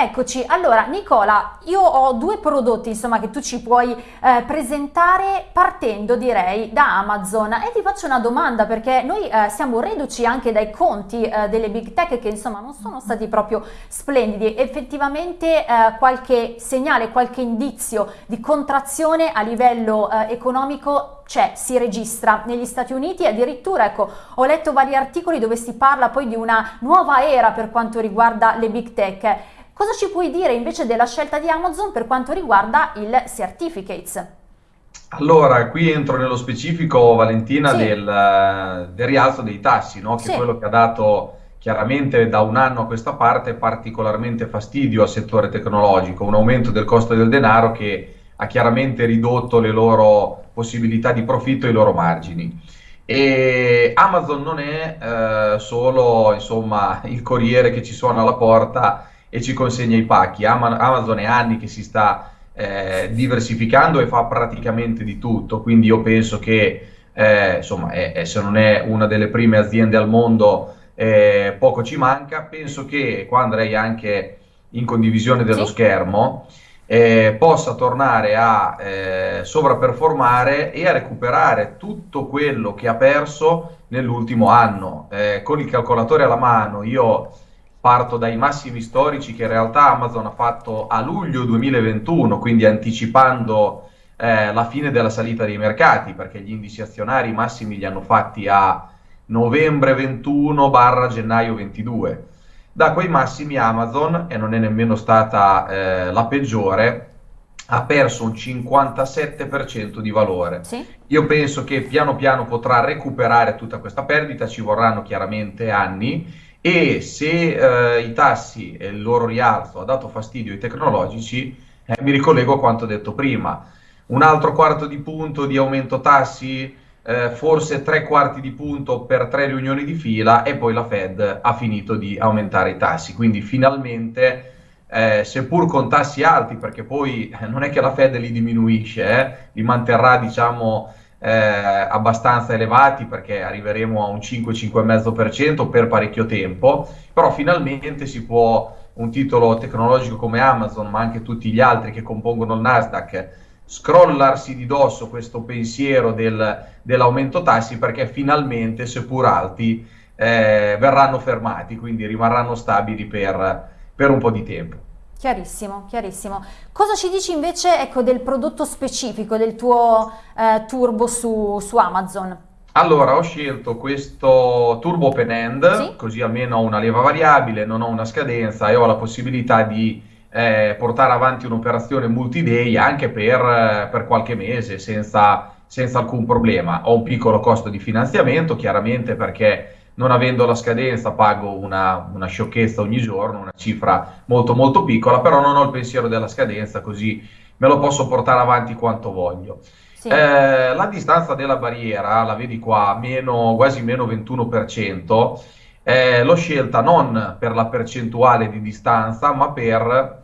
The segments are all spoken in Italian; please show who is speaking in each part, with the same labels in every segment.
Speaker 1: Eccoci, allora Nicola, io ho due prodotti insomma che tu ci puoi eh, presentare partendo direi da Amazon. E ti faccio una domanda perché noi eh, siamo reduci anche dai conti eh, delle big tech che insomma non sono stati proprio splendidi, effettivamente eh, qualche segnale, qualche indizio di contrazione a livello eh, economico c'è, si registra negli Stati Uniti. Addirittura ecco ho letto vari articoli dove si parla poi di una nuova era per quanto riguarda le big tech. Cosa ci puoi dire invece della scelta di Amazon per quanto riguarda il Certificates?
Speaker 2: Allora, qui entro nello specifico, Valentina, sì. del, del, rialzo dei tassi, no? che sì. è quello che ha dato chiaramente da un anno a questa parte particolarmente fastidio al settore tecnologico, un aumento del costo del denaro che ha chiaramente ridotto le loro possibilità di profitto e i loro margini. E Amazon non è eh, solo insomma, il corriere che ci suona alla porta e ci consegna i pacchi. Amazon è anni che si sta eh, diversificando e fa praticamente di tutto, quindi io penso che eh, insomma, è, se non è una delle prime aziende al mondo, eh, poco ci manca. Penso che qua andrei anche in condivisione dello sì. schermo. Eh, possa tornare a eh, sovraperformare e a recuperare tutto quello che ha perso nell'ultimo anno. Eh, con il calcolatore alla mano io parto dai massimi storici che in realtà Amazon ha fatto a luglio 2021, quindi anticipando eh, la fine della salita dei mercati, perché gli indici azionari massimi li hanno fatti a novembre 21 barra gennaio 22. Da quei massimi Amazon, e non è nemmeno stata eh, la peggiore, ha perso un 57% di valore. Sì. Io penso che piano piano potrà recuperare tutta questa perdita, ci vorranno chiaramente anni e se eh, i tassi e il loro rialzo ha dato fastidio ai tecnologici, eh, mi ricollego a quanto detto prima. Un altro quarto di punto di aumento tassi, eh, forse tre quarti di punto per tre riunioni di fila e poi la Fed ha finito di aumentare i tassi. Quindi finalmente, eh, seppur con tassi alti, perché poi eh, non è che la Fed li diminuisce, eh, li manterrà diciamo eh, abbastanza elevati perché arriveremo a un 5-5,5% per parecchio tempo, però finalmente si può un titolo tecnologico come Amazon, ma anche tutti gli altri che compongono il Nasdaq, scrollarsi di dosso questo pensiero del, dell'aumento tassi perché finalmente, seppur alti, eh, verranno fermati, quindi rimarranno stabili per, per un po' di tempo.
Speaker 1: Chiarissimo, chiarissimo. Cosa ci dici invece ecco, del prodotto specifico del tuo eh, turbo su, su, Amazon?
Speaker 2: Allora, ho scelto questo turbo open end, sì? così almeno ho una leva variabile, non ho una scadenza e ho la possibilità di eh, portare avanti un'operazione multi-day anche per, per qualche mese senza, senza alcun problema. Ho un piccolo costo di finanziamento, chiaramente perché non avendo la scadenza pago una, una, sciocchezza ogni giorno, una cifra molto molto piccola, però non ho il pensiero della scadenza, così me lo posso portare avanti quanto voglio. Sì. Eh, la distanza della barriera, la vedi qua, meno, quasi meno 21%, eh, l'ho scelta non per la percentuale di distanza, ma per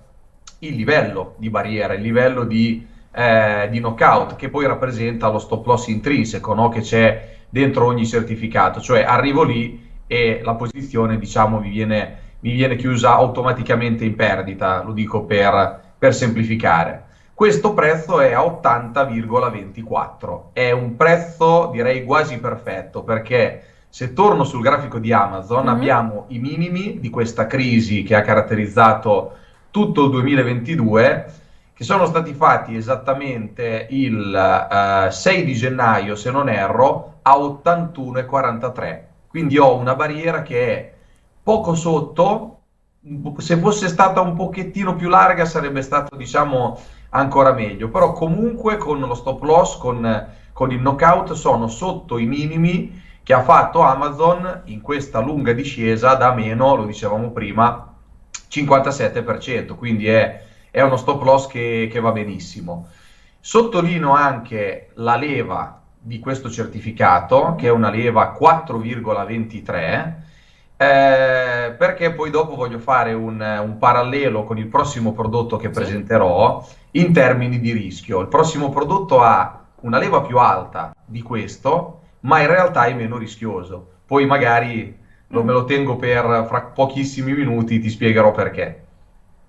Speaker 2: il livello di barriera, il livello di, eh, di knockout, che poi rappresenta lo stop loss intrinseco, no? che c'è dentro ogni certificato, cioè arrivo lì e la posizione diciamo mi viene, mi viene chiusa automaticamente in perdita, lo dico per, per semplificare. Questo prezzo è a 80,24, è un prezzo direi quasi perfetto perché se torno sul grafico di Amazon mm-hmm. abbiamo i minimi di questa crisi che ha caratterizzato tutto il 2022 che sono stati fatti esattamente il uh, 6 di gennaio, se non erro, a 81,43. Quindi ho una barriera che è poco sotto, se fosse stata un pochettino più larga sarebbe stato, diciamo, ancora meglio, però comunque con lo stop loss, con, con il knockout, sono sotto i minimi che ha fatto Amazon in questa lunga discesa da meno, lo dicevamo prima, 57%, quindi è è uno stop loss che, che va benissimo. Sottolineo anche la leva di questo certificato, che è una leva 4,23, eh, perché poi dopo voglio fare un, un, parallelo con il prossimo prodotto che presenterò in termini di rischio. Il prossimo prodotto ha una leva più alta di questo, ma in realtà è meno rischioso. Poi magari lo, me lo tengo per fra pochissimi minuti, ti spiegherò perché.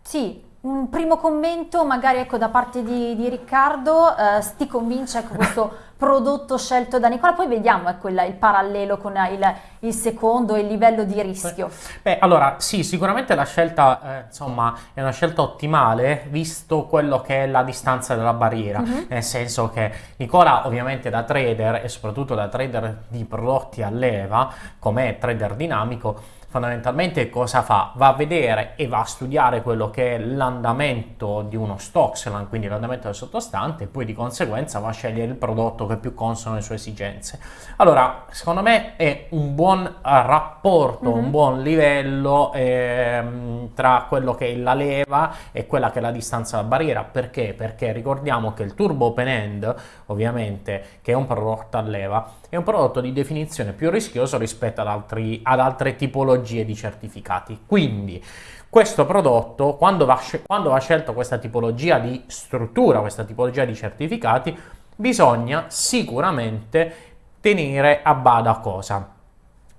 Speaker 1: Sì, un primo commento magari ecco, da parte di, di Riccardo, eh, ti convince ecco, questo prodotto scelto da Nicola, poi vediamo ecco, il, il parallelo con il, il, secondo, il livello di rischio.
Speaker 3: Beh, allora sì, sicuramente la scelta eh, insomma è una scelta ottimale visto quello che è la distanza della barriera, uh-huh. nel senso che Nicola ovviamente da trader e soprattutto da trader di prodotti a leva, come trader dinamico, fondamentalmente cosa fa? Va a vedere e va a studiare quello che è l'andamento di uno stock, quindi l'andamento del sottostante, e poi di conseguenza va a scegliere il prodotto che più consono alle sue esigenze. Allora, secondo me è un buon rapporto, mm-hmm. un buon livello ehm, tra quello che è la leva e quella che è la distanza dalla barriera. Perché? Perché ricordiamo che il Turbo Open End, ovviamente, che è un prodotto a leva, è un prodotto di definizione più rischioso rispetto ad, altri, ad altre tipologie di certificati. Quindi questo prodotto, quando va, quando va scelto questa tipologia di struttura, questa tipologia di certificati, bisogna sicuramente tenere a bada cosa?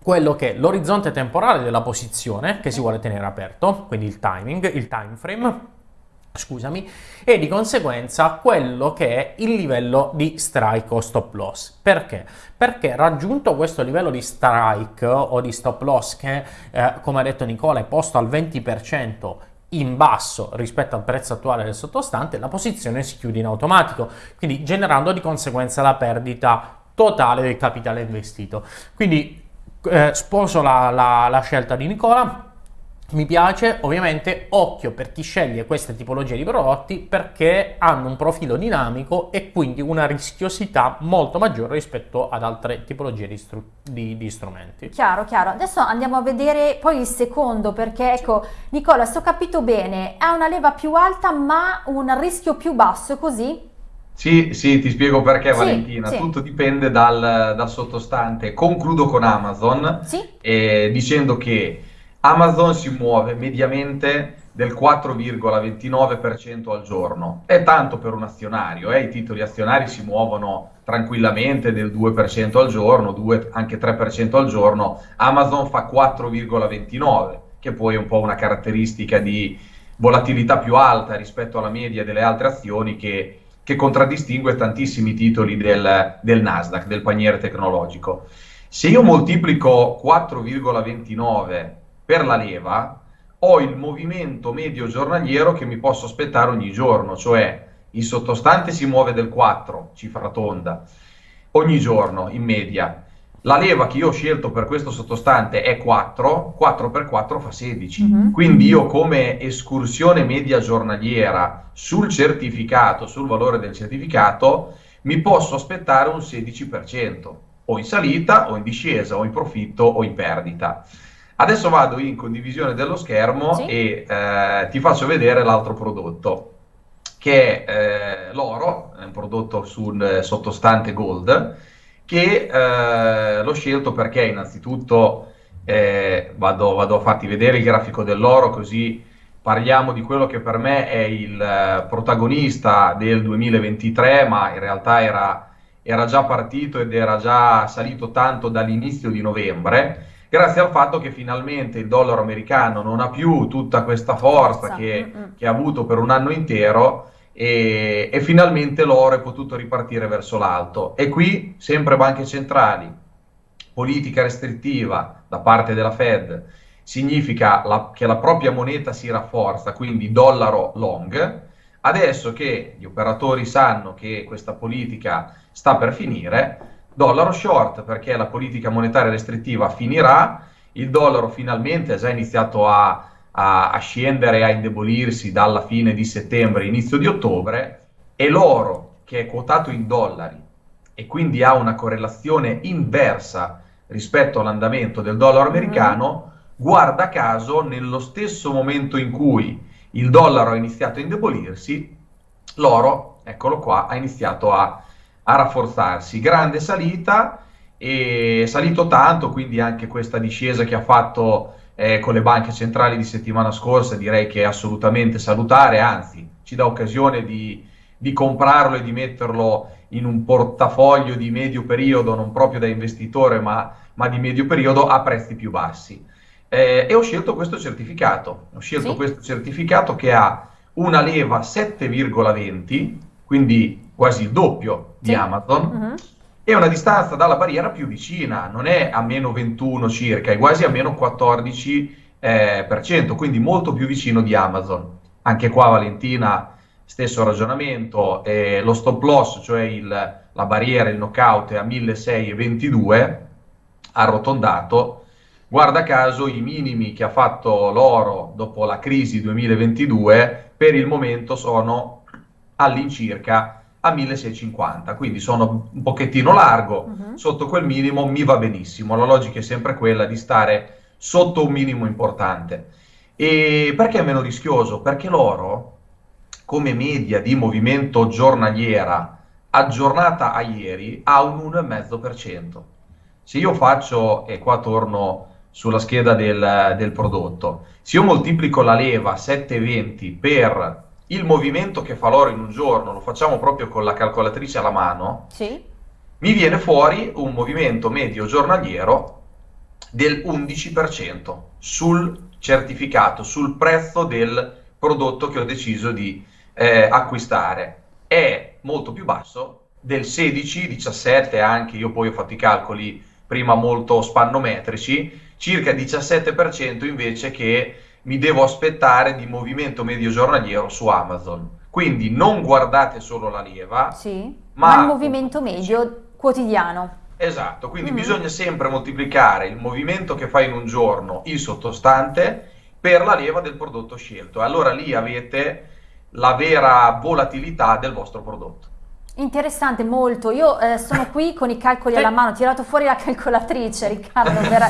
Speaker 3: Quello che è l'orizzonte temporale della posizione che si vuole tenere aperto, quindi il timing, il time frame, scusami, e di conseguenza quello che è il livello di strike o stop loss. Perché? Perché raggiunto questo livello di strike o di stop loss che, eh, come ha detto Nicola, è posto al 20% in basso rispetto al prezzo attuale del sottostante, la posizione si chiude in automatico, quindi generando di conseguenza la perdita totale del capitale investito. Quindi eh, sposo la, la, la scelta di Nicola, mi piace, ovviamente, occhio per chi sceglie queste tipologie di prodotti perché hanno un profilo dinamico e quindi una rischiosità molto maggiore rispetto ad altre tipologie di, stru- di, di strumenti.
Speaker 1: Chiaro, chiaro. Adesso andiamo a vedere poi il secondo perché, ecco, Nicola, se ho capito bene, ha una leva più alta ma un rischio più basso, così?
Speaker 2: Sì, sì, ti spiego perché sì, Valentina, sì. tutto dipende dal, dal, sottostante. Concludo con Amazon sì. eh, dicendo che Amazon si muove mediamente del 4,29% al giorno. È tanto per un azionario, eh? i titoli azionari si muovono tranquillamente del 2% al giorno, 2, anche 3% al giorno. Amazon fa 4,29%, che poi è un po' una caratteristica di volatilità più alta rispetto alla media delle altre azioni che, che contraddistingue tantissimi titoli del, del Nasdaq, del paniere tecnologico. Se io moltiplico 4,29 per la leva ho il movimento medio giornaliero che mi posso aspettare ogni giorno, cioè il sottostante si muove del 4, cifra tonda, ogni giorno in media. La leva che io ho scelto per questo sottostante è 4, 4 per 4 fa 16. Mm-hmm. Quindi io come escursione media giornaliera sul certificato, sul valore del certificato, mi posso aspettare un 16%, o in salita, o in discesa, o in profitto, o in perdita. Adesso vado in condivisione dello schermo sì. e eh, ti faccio vedere l'altro prodotto, che è eh, l'oro, è un prodotto sul eh, sottostante gold, che eh, l'ho scelto perché innanzitutto eh, vado, vado, a farti vedere il grafico dell'oro così parliamo di quello che per me è il eh, protagonista del 2023, ma in realtà era, era già partito ed era già salito tanto dall'inizio di novembre grazie al fatto che finalmente il dollaro americano non ha più tutta questa forza che, che ha avuto per un anno intero e, e, finalmente l'oro è potuto ripartire verso l'alto. E qui sempre banche centrali, politica restrittiva da parte della Fed, significa la, che la propria moneta si rafforza, quindi dollaro long. Adesso che gli operatori sanno che questa politica sta per finire, dollaro short perché la politica monetaria restrittiva finirà, il dollaro finalmente ha già iniziato a, a, a scendere, a indebolirsi dalla fine di settembre, inizio di ottobre, e l'oro che è quotato in dollari e quindi ha una correlazione inversa rispetto all'andamento del dollaro mm-hmm. americano, guarda caso nello stesso momento in cui il dollaro ha iniziato a indebolirsi, l'oro, eccolo qua, ha iniziato a a rafforzarsi. Grande salita e salito tanto, quindi anche questa discesa che ha fatto eh, con le banche centrali di settimana scorsa direi che è assolutamente salutare, anzi ci dà occasione di, di comprarlo e di metterlo in un portafoglio di medio periodo, non proprio da investitore ma, ma di medio periodo a prezzi più bassi. Eh, e ho scelto questo certificato. Ho scelto sì. questo certificato che ha una leva 7,20, quindi quasi il doppio sì. di Amazon, uh-huh. e una distanza dalla barriera più vicina, non è a meno 21 circa, è quasi a meno 14%, eh, per cento, quindi molto più vicino di Amazon. Anche qua Valentina, stesso ragionamento, eh, lo stop loss, cioè il, la barriera, il knockout è a 1622, arrotondato, guarda caso i minimi che ha fatto l'oro dopo la crisi 2022 per il momento sono all'incirca a 1650, quindi sono un pochettino largo, uh-huh. sotto quel minimo mi va benissimo, la logica è sempre quella di stare sotto un minimo importante. E perché è meno rischioso? Perché l'oro, come media di movimento giornaliera aggiornata a ieri, ha un 1,5%. Se io faccio, e qua torno sulla scheda del, del prodotto, se io moltiplico la leva 7,20 per il movimento che fa l'oro in un giorno, lo facciamo proprio con la calcolatrice alla mano, sì. mi viene fuori un movimento medio giornaliero del 11% sul certificato, sul prezzo del prodotto che ho deciso di eh, acquistare. È molto più basso del 16, 17 anche, io poi ho fatto i calcoli prima molto spannometrici, circa 17% invece che mi devo aspettare di movimento medio giornaliero su Amazon. Quindi non guardate solo la leva,
Speaker 1: sì, ma, ma il movimento medio quotidiano.
Speaker 2: Esatto, quindi mm. bisogna sempre moltiplicare il movimento che fa in un giorno il sottostante per la leva del prodotto scelto. Allora lì avete la vera volatilità del vostro prodotto.
Speaker 1: Interessante, molto. Io eh, sono qui con i calcoli alla mano, ho tirato fuori la calcolatrice, Riccardo, per,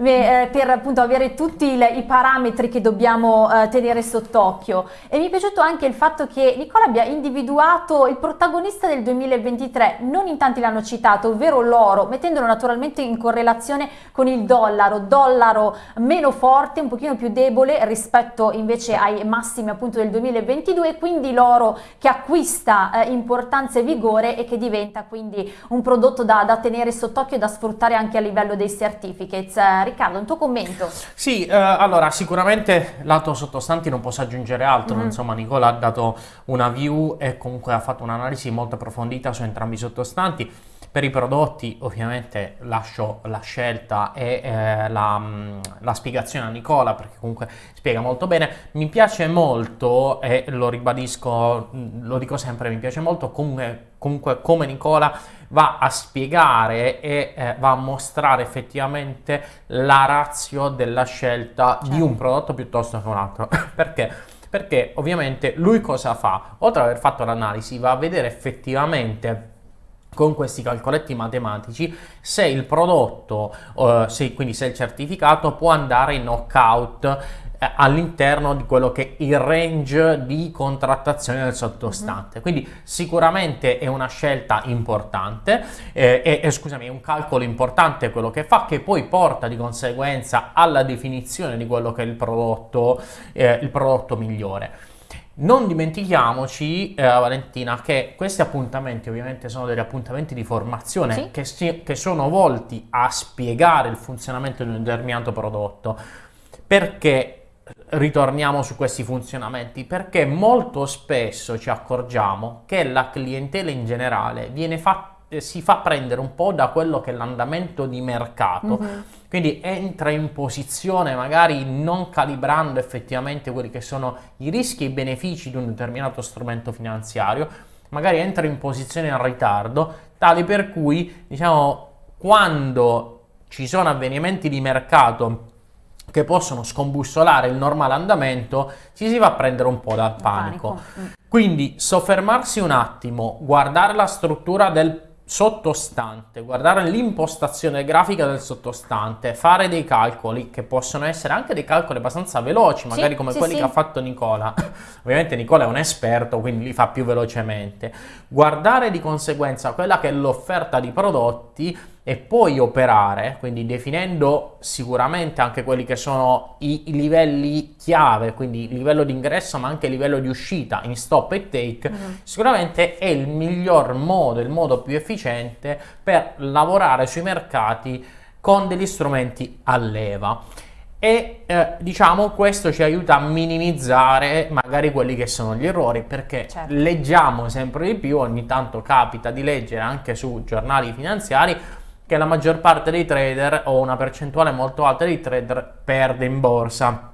Speaker 1: eh, per appunto avere tutti il, i parametri che dobbiamo eh, tenere sott'occhio. E mi è piaciuto anche il fatto che Nicola abbia individuato il protagonista del 2023, non in tanti l'hanno citato, ovvero l'oro, mettendolo naturalmente in correlazione con il dollaro, dollaro meno forte, un pochino più debole rispetto invece ai massimi appunto del 2022, quindi l'oro che acquista eh, importanza importanza e vigore e che diventa quindi un prodotto da, da tenere sott'occhio e da sfruttare anche a livello dei certificates. Eh, Riccardo, un tuo commento?
Speaker 3: Sì, eh, allora sicuramente lato sottostanti non posso aggiungere altro, mm-hmm. insomma Nicola ha dato una view e comunque ha fatto un'analisi molto approfondita su entrambi i sottostanti. Per i prodotti ovviamente lascio la scelta e eh, la, mm, la, spiegazione a Nicola perché comunque spiega molto bene. Mi piace molto e lo ribadisco, mm, lo dico sempre, mi piace molto comunque, comunque come Nicola va a spiegare e eh, va a mostrare effettivamente la razio della scelta certo. di un prodotto piuttosto che un altro. perché? Perché ovviamente lui cosa fa? Oltre ad aver fatto l'analisi va a vedere effettivamente con questi calcoletti matematici se il prodotto, uh, se, quindi se il certificato può andare in knockout eh, all'interno di quello che è il range di contrattazione del sottostante. Mm-hmm. Quindi sicuramente è una scelta importante, eh, è, è, scusami, è un calcolo importante quello che fa, che poi porta di conseguenza alla definizione di quello che è il prodotto, eh, il prodotto migliore. Non dimentichiamoci, eh, Valentina, che questi appuntamenti ovviamente sono degli appuntamenti di formazione sì. che, si, che sono volti a spiegare il funzionamento di un determinato prodotto. Perché ritorniamo su questi funzionamenti? Perché molto spesso ci accorgiamo che la clientela in generale viene fatta si fa prendere un po' da quello che è l'andamento di mercato, mm-hmm. quindi entra in posizione magari non calibrando effettivamente quelli che sono i rischi e i benefici di un determinato strumento finanziario, magari entra in posizione in ritardo, tale per cui diciamo quando ci sono avvenimenti di mercato che possono scombussolare il normale andamento, ci si va a prendere un po' dal panico. panico. Mm. Quindi soffermarsi un attimo, guardare la struttura del sottostante, guardare l'impostazione grafica del sottostante, fare dei calcoli che possono essere anche dei calcoli abbastanza veloci, magari sì, come sì, quelli sì. che ha fatto Nicola. Ovviamente Nicola è un esperto, quindi li fa più velocemente. Guardare di conseguenza quella che è l'offerta di prodotti e poi operare, quindi definendo sicuramente anche quelli che sono i, i livelli chiave, quindi il livello di ingresso ma anche il livello di uscita in stop e take, mm-hmm. sicuramente è il miglior modo, il modo più efficiente per lavorare sui mercati con degli strumenti a leva. e eh, diciamo questo ci aiuta a minimizzare magari quelli che sono gli errori perché certo. leggiamo sempre di più, ogni tanto capita di leggere anche su giornali finanziari che la maggior parte dei trader o una percentuale molto alta dei trader perde in borsa.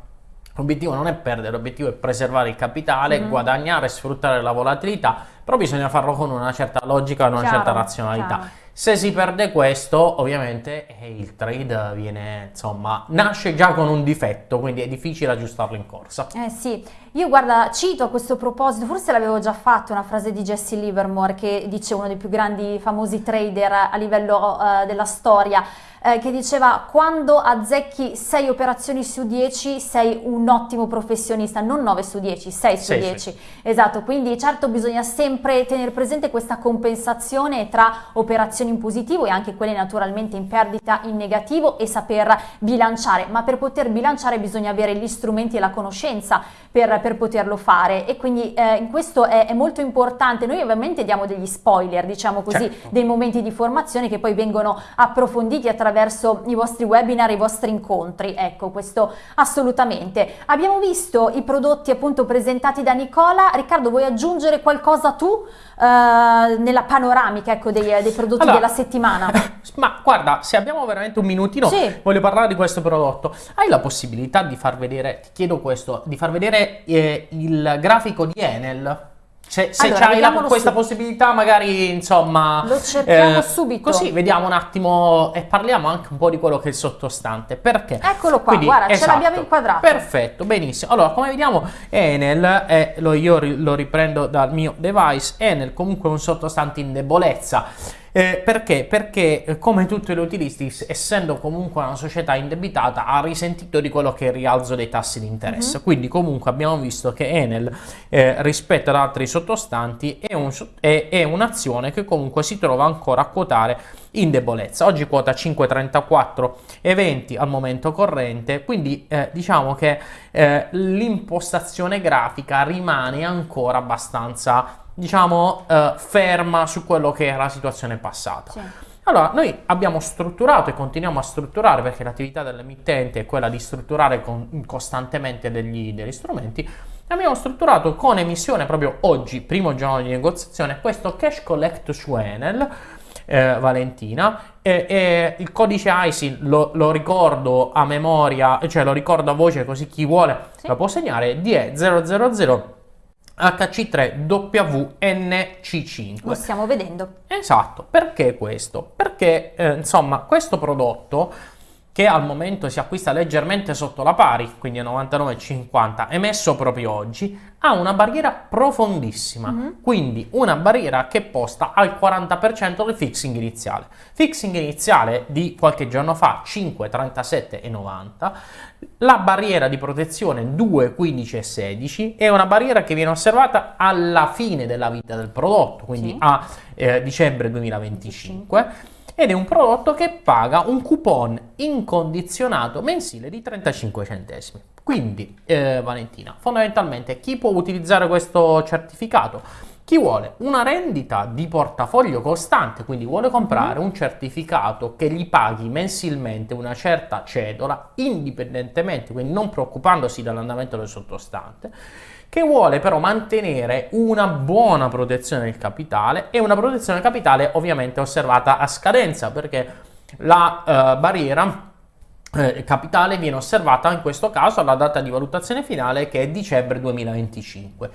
Speaker 3: L'obiettivo non è perdere, l'obiettivo è preservare il capitale, mm-hmm. guadagnare, sfruttare la volatilità, però bisogna farlo con una certa logica e una chiaro, certa razionalità. Chiaro. Se si perde questo, ovviamente eh, il trade viene, insomma, nasce già con un difetto, quindi è difficile aggiustarlo in corsa.
Speaker 1: Eh sì, io guarda, cito a questo proposito, forse l'avevo già fatto, una frase di Jesse Livermore che dice uno dei più grandi famosi trader a livello uh, della storia eh, che diceva quando azzecchi 6 operazioni su 10 sei un ottimo professionista, non 9 su 10, 6 su 10. Esatto, quindi certo bisogna sempre tenere presente questa compensazione tra operazioni in positivo e anche quelle naturalmente in perdita in negativo e saper bilanciare, ma per poter bilanciare bisogna avere gli strumenti e la conoscenza per, per poterlo fare e quindi eh, questo è, è, molto importante. Noi ovviamente diamo degli spoiler, diciamo così, certo. dei momenti di formazione che poi vengono approfonditi attraverso i vostri webinar, i vostri incontri. Ecco, questo assolutamente. Abbiamo visto i prodotti appunto presentati da Nicola. Riccardo, vuoi aggiungere qualcosa tu eh, nella panoramica ecco, dei, dei, prodotti allora, della settimana?
Speaker 3: Ma guarda, se abbiamo veramente un minutino, sì. voglio parlare di questo prodotto. Hai la possibilità di far vedere, ti chiedo questo, di far vedere eh, il grafico di Enel? Se, se allora, c'hai la, questa possibilità, magari insomma.
Speaker 1: Lo cerchiamo eh, subito.
Speaker 3: Così vediamo un attimo e parliamo anche un po' di quello che è il sottostante. Perché?
Speaker 1: Eccolo qua, Quindi, guarda, esatto, ce l'abbiamo inquadrato.
Speaker 3: Perfetto, benissimo. Allora, come vediamo, Enel, è, lo, io lo riprendo dal mio device, Enel comunque è un sottostante in debolezza. Eh, perché? Perché eh, come tutti gli utilisti, essendo comunque una società indebitata, ha risentito di quello che è il rialzo dei tassi di interesse. Uh-huh. Quindi comunque abbiamo visto che Enel eh, rispetto ad altri sottostanti è, un, è, è, un'azione che comunque si trova ancora a quotare in debolezza. Oggi quota 5,34 e 20 al momento corrente, quindi eh, diciamo che eh, l'impostazione grafica rimane ancora abbastanza diciamo, eh, ferma su quello che era la situazione passata. Sì. Allora, noi abbiamo strutturato e continuiamo a strutturare, perché l'attività dell'emittente è quella di strutturare con, costantemente degli, degli strumenti, abbiamo strutturato con emissione proprio oggi, primo giorno di negoziazione, questo cash collect su Enel, eh, Valentina, e, e, il codice ISIN lo, lo, ricordo a memoria, cioè lo ricordo a voce così chi vuole sì. lo può segnare, DE 000 HC3WNC5.
Speaker 1: Lo stiamo vedendo.
Speaker 3: Esatto, perché questo? Perché eh, insomma questo prodotto che al momento si acquista leggermente sotto la pari, quindi a 99,50, emesso proprio oggi, ha una barriera profondissima, mm-hmm. quindi una barriera che posta al 40% del fixing iniziale. Fixing iniziale di qualche giorno fa 5,37,90, la barriera di protezione 2,15,16 è una barriera che viene osservata alla fine della vita del prodotto, quindi sì. a eh, dicembre 2025. 25 ed è un prodotto che paga un coupon incondizionato mensile di 35 centesimi. Quindi, eh, Valentina, fondamentalmente chi può utilizzare questo certificato? Chi vuole una rendita di portafoglio costante, quindi vuole comprare mm. un certificato che gli paghi mensilmente una certa cedola, indipendentemente, quindi non preoccupandosi dall'andamento del sottostante, che vuole però mantenere una buona protezione del capitale e una protezione del capitale ovviamente osservata a scadenza perché la uh, barriera eh, capitale viene osservata in questo caso alla data di valutazione finale che è dicembre 2025.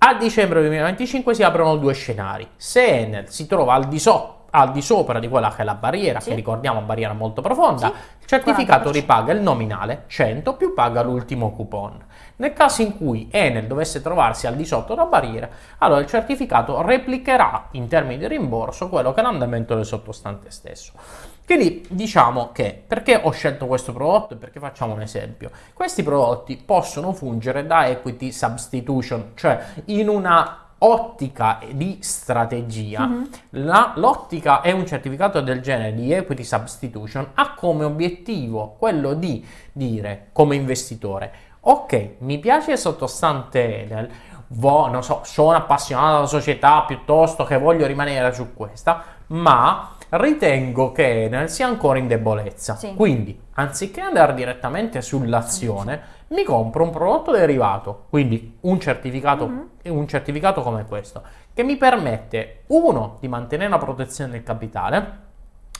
Speaker 3: A dicembre 2025 si aprono due scenari. Se Enel si trova al di sotto al di sopra di quella che è la barriera, sì. che ricordiamo barriera molto profonda, sì. il certificato 40%. ripaga il nominale 100 più paga l'ultimo coupon. Nel caso in cui Enel dovesse trovarsi al di sotto della barriera, allora il certificato replicherà in termini di rimborso quello che è l'andamento del sottostante stesso. Quindi diciamo che perché ho scelto questo prodotto e perché facciamo un esempio? Questi prodotti possono fungere da equity substitution, cioè in una ottica di strategia, mm-hmm. la, l'ottica è un certificato del genere di equity substitution ha come obiettivo quello di dire come investitore ok mi piace il sottostante Enel vo, non so, sono appassionato della società piuttosto che voglio rimanere su questa ma ritengo che sia ancora in debolezza. Sì. Quindi, anziché andare direttamente sull'azione, sì. mi compro un prodotto derivato, quindi un certificato, mm-hmm. un certificato come questo, che mi permette, uno, di mantenere la protezione del capitale,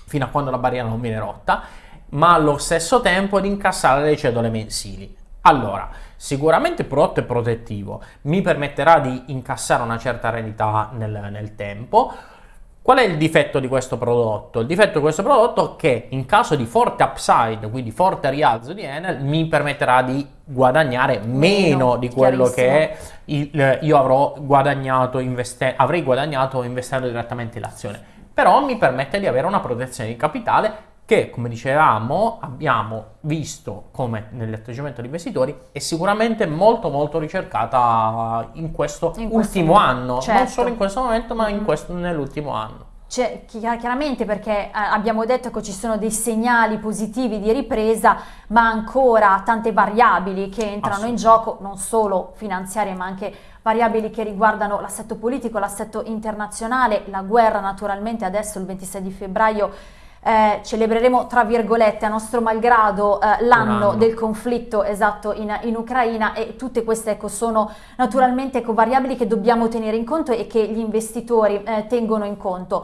Speaker 3: fino a quando la barriera non viene rotta, ma allo stesso tempo di incassare le cedole mensili. Allora, sicuramente il prodotto è protettivo, mi permetterà di incassare una certa rendita nel, nel tempo. Qual è il difetto di questo prodotto? Il difetto di questo prodotto è che in caso di forte upside, quindi forte rialzo di Enel, mi permetterà di guadagnare meno, meno di quello che il, io avrò guadagnato investe, avrei guadagnato investendo direttamente in azione. Però mi permette di avere una protezione di capitale che, come dicevamo, abbiamo visto come nell'atteggiamento degli investitori è sicuramente molto molto ricercata in questo in ultimo anno, certo. non solo in questo momento, ma in questo, nell'ultimo anno.
Speaker 1: Cioè, chiaramente perché eh, abbiamo detto che ci sono dei segnali positivi di ripresa, ma ancora tante variabili che entrano in gioco, non solo finanziarie, ma anche variabili che riguardano l'assetto politico, l'assetto internazionale, la guerra naturalmente adesso il 26 di febbraio eh, celebreremo tra virgolette a nostro malgrado eh, l'anno del conflitto esatto in, in, Ucraina e tutte queste ecco, sono naturalmente ecco, variabili che dobbiamo tenere in conto e che gli investitori eh, tengono in conto.